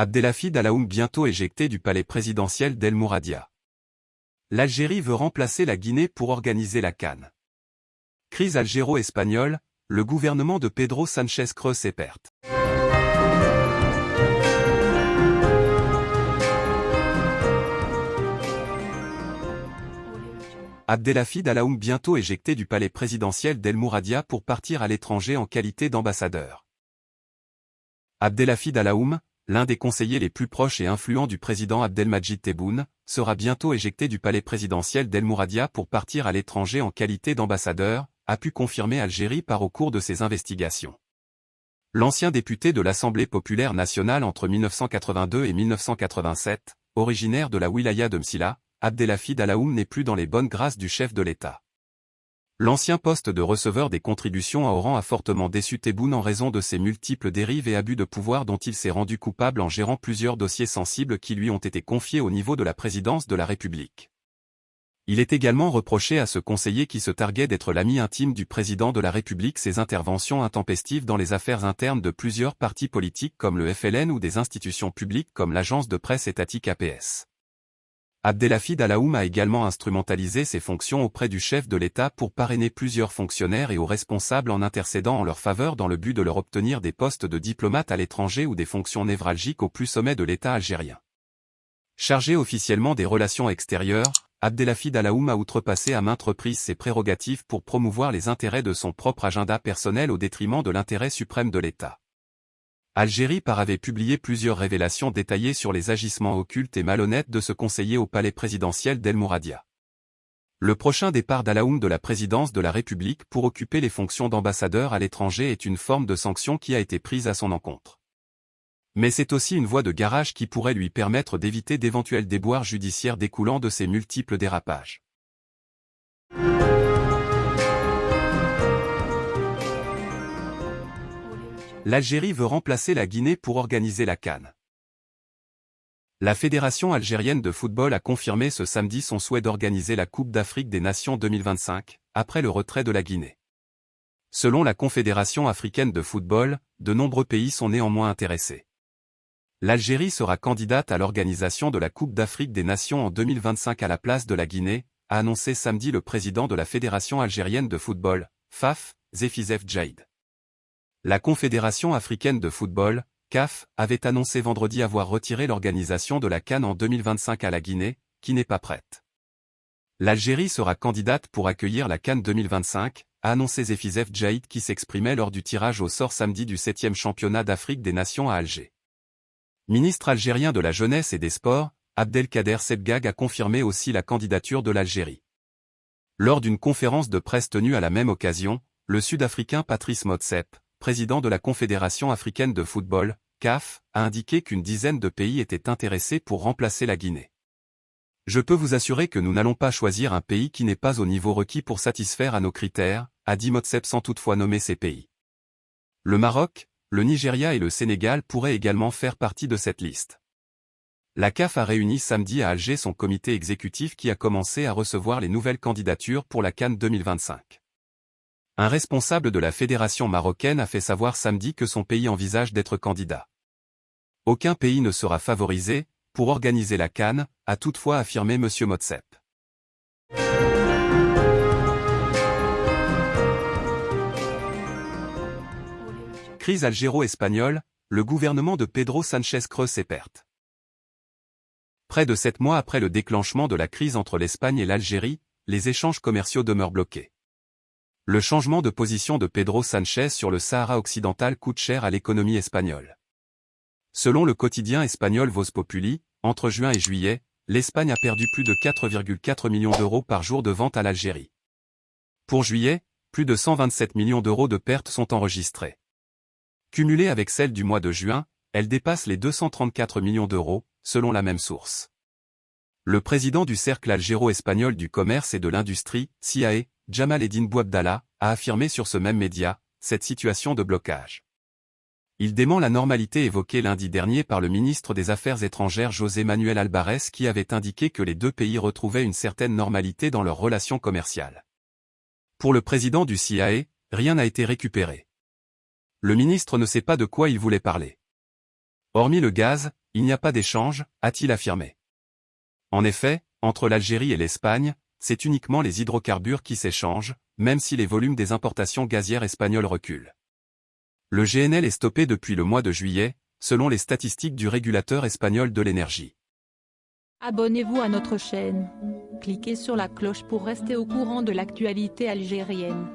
Abdelhafid Alaoum bientôt éjecté du palais présidentiel d'El Mouradia. L'Algérie veut remplacer la Guinée pour organiser la Cannes. Crise algéro-espagnole, le gouvernement de Pedro Sanchez creuse ses pertes. Abdelhafid Alaoum bientôt éjecté du palais présidentiel d'El Mouradia pour partir à l'étranger en qualité d'ambassadeur. Abdelhafid Alaoum, l'un des conseillers les plus proches et influents du président Abdelmajid Tebboune, sera bientôt éjecté du palais présidentiel d'El Mouradia pour partir à l'étranger en qualité d'ambassadeur, a pu confirmer Algérie par au cours de ses investigations. L'ancien député de l'Assemblée populaire nationale entre 1982 et 1987, originaire de la wilaya de Msila, Abdelhafid Alaoum n'est plus dans les bonnes grâces du chef de l'État. L'ancien poste de receveur des contributions à Oran a fortement déçu Tebboune en raison de ses multiples dérives et abus de pouvoir dont il s'est rendu coupable en gérant plusieurs dossiers sensibles qui lui ont été confiés au niveau de la présidence de la République. Il est également reproché à ce conseiller qui se targuait d'être l'ami intime du président de la République ses interventions intempestives dans les affaires internes de plusieurs partis politiques comme le FLN ou des institutions publiques comme l'agence de presse étatique APS. Abdelhafid Alaoum a également instrumentalisé ses fonctions auprès du chef de l'État pour parrainer plusieurs fonctionnaires et aux responsables en intercédant en leur faveur dans le but de leur obtenir des postes de diplomate à l'étranger ou des fonctions névralgiques au plus sommet de l'État algérien. Chargé officiellement des relations extérieures, Abdelhafid Alaoum a outrepassé à maintes reprises ses prérogatives pour promouvoir les intérêts de son propre agenda personnel au détriment de l'intérêt suprême de l'État. Algérie par avait publié plusieurs révélations détaillées sur les agissements occultes et malhonnêtes de ce conseiller au palais présidentiel d'El Mouradia. Le prochain départ d'Alaoum de la présidence de la République pour occuper les fonctions d'ambassadeur à l'étranger est une forme de sanction qui a été prise à son encontre. Mais c'est aussi une voie de garage qui pourrait lui permettre d'éviter d'éventuels déboires judiciaires découlant de ses multiples dérapages. l'Algérie veut remplacer la Guinée pour organiser la Cannes. La Fédération algérienne de football a confirmé ce samedi son souhait d'organiser la Coupe d'Afrique des Nations 2025, après le retrait de la Guinée. Selon la Confédération africaine de football, de nombreux pays sont néanmoins intéressés. L'Algérie sera candidate à l'organisation de la Coupe d'Afrique des Nations en 2025 à la place de la Guinée, a annoncé samedi le président de la Fédération algérienne de football, FAF, Zefizef Jaïd. La Confédération africaine de football, CAF, avait annoncé vendredi avoir retiré l'organisation de la Cannes en 2025 à la Guinée, qui n'est pas prête. L'Algérie sera candidate pour accueillir la Cannes 2025, a annoncé Zefizef Djaïd qui s'exprimait lors du tirage au sort samedi du 7e championnat d'Afrique des Nations à Alger. Ministre algérien de la Jeunesse et des Sports, Abdelkader Sebgag a confirmé aussi la candidature de l'Algérie. Lors d'une conférence de presse tenue à la même occasion, le Sud-Africain Patrice Motsep, président de la Confédération africaine de football, CAF, a indiqué qu'une dizaine de pays étaient intéressés pour remplacer la Guinée. Je peux vous assurer que nous n'allons pas choisir un pays qui n'est pas au niveau requis pour satisfaire à nos critères, a dit Motsep sans toutefois nommer ces pays. Le Maroc, le Nigeria et le Sénégal pourraient également faire partie de cette liste. La CAF a réuni samedi à Alger son comité exécutif qui a commencé à recevoir les nouvelles candidatures pour la Cannes 2025. Un responsable de la fédération marocaine a fait savoir samedi que son pays envisage d'être candidat. Aucun pays ne sera favorisé, pour organiser la Cannes, a toutefois affirmé M. Motsep. Crise algéro-espagnole, le gouvernement de Pedro Sanchez creuse ses pertes. Près de sept mois après le déclenchement de la crise entre l'Espagne et l'Algérie, les échanges commerciaux demeurent bloqués. Le changement de position de Pedro Sanchez sur le Sahara occidental coûte cher à l'économie espagnole. Selon le quotidien espagnol Voz Populi, entre juin et juillet, l'Espagne a perdu plus de 4,4 millions d'euros par jour de vente à l'Algérie. Pour juillet, plus de 127 millions d'euros de pertes sont enregistrées. Cumulées avec celles du mois de juin, elles dépassent les 234 millions d'euros, selon la même source. Le président du Cercle algéro-espagnol du commerce et de l'industrie, CIAE, Jamal Eddin Bouabdallah, a affirmé sur ce même média, cette situation de blocage. Il dément la normalité évoquée lundi dernier par le ministre des Affaires étrangères José Manuel Alvarez qui avait indiqué que les deux pays retrouvaient une certaine normalité dans leurs relations commerciales. Pour le président du CIAE, rien n'a été récupéré. Le ministre ne sait pas de quoi il voulait parler. Hormis le gaz, il n'y a pas d'échange, a-t-il affirmé. En effet, entre l'Algérie et l'Espagne, c'est uniquement les hydrocarbures qui s'échangent, même si les volumes des importations gazières espagnoles reculent. Le GNL est stoppé depuis le mois de juillet, selon les statistiques du régulateur espagnol de l'énergie. Abonnez-vous à notre chaîne. Cliquez sur la cloche pour rester au courant de l'actualité algérienne.